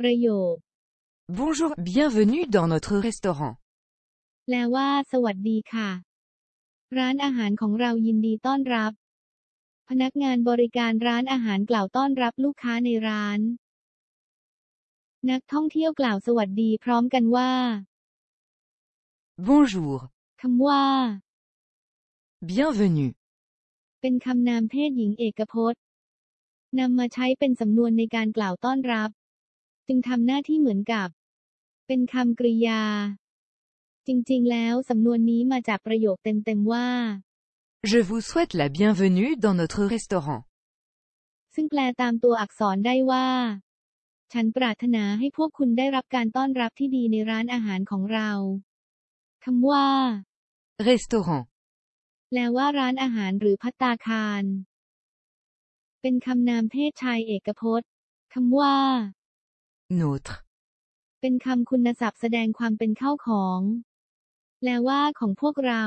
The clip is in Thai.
ประโยค Bonjour, bienvenue dans notre restaurant. แปลว่า สวัสดีค่ะ ร้านอาหารของเรายินดีต้อนรับ พนักงานบริการร้านอาหารกล่าวต้อนรับลูกค้าในร้าน นักท่องเที่ยวกล่าวสวัสดีพร้อมกันว่า Bonjour, คำว่า bienvenue. เป็นคำนามเพศหญิงเอกพจน์นำมาใช้เป็นสำนวนในการกล่าวต้อนรับ จึงทำหน้าที่เหมือนกับ เป็นคำกริยา จริงๆ แล้วสำนวนนี้มาจากประโยคเต็มๆว่า Je vous souhaite la bienvenue dans notre restaurant. ซึ่งแปลตามตัวอักษรได้ว่า ฉันปรารถนาให้พวกคุณได้รับการต้อนรับที่ดีในร้านอาหารของเราคำว่า Restaurant. แปลว่าร้านอาหารหรือพัตตาคาร เป็นคำนามเพศชายเอกพจน์คำว่า Notre. เป็นคำคุณศัพท์แสดงความเป็นเข้าของ แปลว่าของพวกเรา